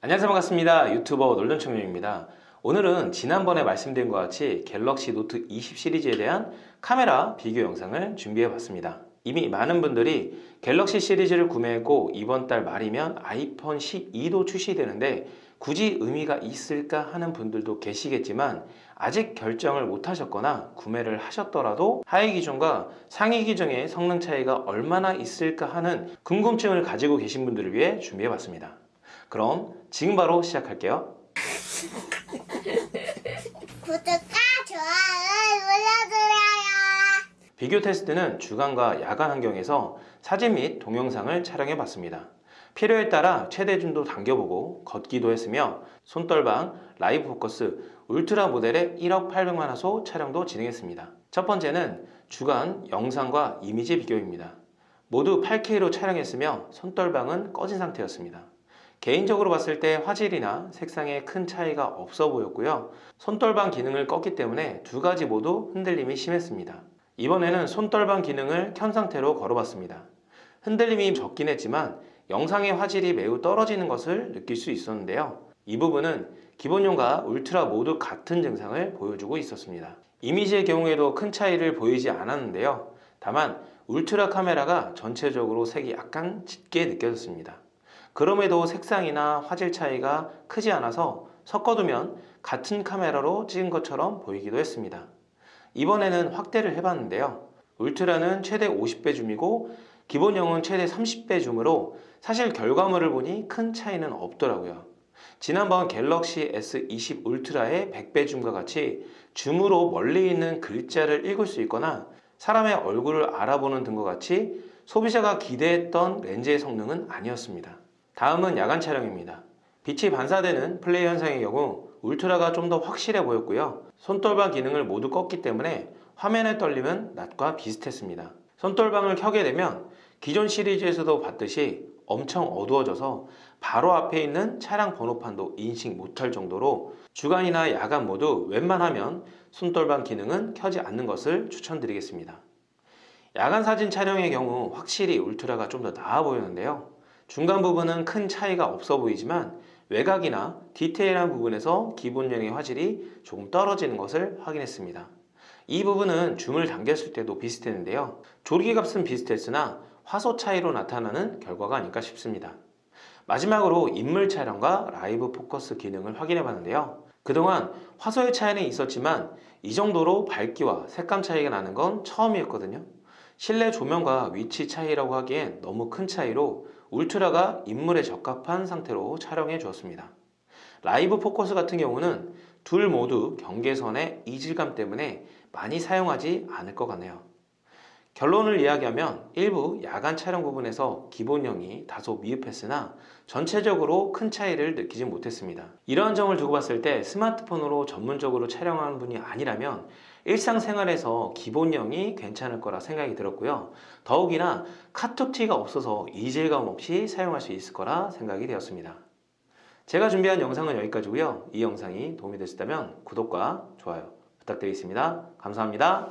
안녕하세요. 반갑습니다. 유튜버 놀던청룡입니다. 오늘은 지난번에 말씀드린 것 같이 갤럭시 노트 20 시리즈에 대한 카메라 비교 영상을 준비해 봤습니다. 이미 많은 분들이 갤럭시 시리즈를 구매했고 이번 달 말이면 아이폰 12도 출시되는데 굳이 의미가 있을까 하는 분들도 계시겠지만 아직 결정을 못 하셨거나 구매를 하셨더라도 하위 기종과 상위 기종의 성능 차이가 얼마나 있을까 하는 궁금증을 가지고 계신 분들을 위해 준비해 봤습니다 그럼 지금 바로 시작할게요. 구독과 좋아요 눌러주세요. 비교 테스트는 주간과 야간 환경에서 사진 및 동영상을 촬영해 봤습니다. 필요에 따라 최대 줌도 당겨보고 걷기도 했으며 손떨방, 라이브 포커스, 울트라 모델의 1억 800만 화소 촬영도 진행했습니다. 첫 번째는 주간 영상과 이미지 비교입니다. 모두 8K로 촬영했으며 손떨방은 꺼진 상태였습니다. 개인적으로 봤을 때 화질이나 색상에 큰 차이가 없어 보였고요. 손떨방 기능을 껐기 때문에 두 가지 모두 흔들림이 심했습니다. 이번에는 손떨방 기능을 켠 상태로 걸어봤습니다. 흔들림이 적긴 했지만 영상의 화질이 매우 떨어지는 것을 느낄 수 있었는데요. 이 부분은 기본용과 울트라 모두 같은 증상을 보여주고 있었습니다. 이미지의 경우에도 큰 차이를 보이지 않았는데요. 다만 울트라 카메라가 전체적으로 색이 약간 짙게 느껴졌습니다. 그럼에도 색상이나 화질 차이가 크지 않아서 섞어두면 같은 카메라로 찍은 것처럼 보이기도 했습니다. 이번에는 확대를 해봤는데요. 울트라는 최대 50배 줌이고 기본형은 최대 30배 줌으로 사실 결과물을 보니 큰 차이는 없더라고요. 지난번 갤럭시 S20 울트라의 100배 줌과 같이 줌으로 멀리 있는 글자를 읽을 수 있거나 사람의 얼굴을 알아보는 등과 같이 소비자가 기대했던 렌즈의 성능은 아니었습니다. 다음은 야간 촬영입니다. 빛이 반사되는 플레이 현상의 경우 울트라가 좀 더 확실해 보였고요. 손떨방 기능을 모두 껐기 때문에 화면의 떨림은 낮과 비슷했습니다. 손떨방을 켜게 되면 기존 시리즈에서도 봤듯이 엄청 어두워져서 바로 앞에 있는 차량 번호판도 인식 못할 정도로 주간이나 야간 모두 웬만하면 손떨방 기능은 켜지 않는 것을 추천드리겠습니다. 야간 사진 촬영의 경우 확실히 울트라가 좀 더 나아 보이는데요. 중간 부분은 큰 차이가 없어 보이지만 외곽이나 디테일한 부분에서 기본형의 화질이 조금 떨어지는 것을 확인했습니다. 이 부분은 줌을 당겼을 때도 비슷했는데요. 조리기 값은 비슷했으나 화소 차이로 나타나는 결과가 아닐까 싶습니다. 마지막으로 인물 촬영과 라이브 포커스 기능을 확인해 봤는데요. 그동안 화소의 차이는 있었지만 이 정도로 밝기와 색감 차이가 나는 건 처음이었거든요. 실내 조명과 위치 차이라고 하기엔 너무 큰 차이로 울트라가 인물에 적합한 상태로 촬영해 주었습니다. 라이브 포커스 같은 경우는 둘 모두 경계선의 이질감 때문에 많이 사용하지 않을 것 같네요. 결론을 이야기하면 일부 야간 촬영 부분에서 기본형이 다소 미흡했으나 전체적으로 큰 차이를 느끼지 못했습니다. 이러한 점을 두고 봤을 때 스마트폰으로 전문적으로 촬영하는 분이 아니라면 일상생활에서 기본형이 괜찮을 거라 생각이 들었고요. 더욱이나 카툭티가 없어서 이질감 없이 사용할 수 있을 거라 생각이 되었습니다. 제가 준비한 영상은 여기까지고요. 이 영상이 도움이 되셨다면 구독과 좋아요 부탁드리겠습니다. 감사합니다.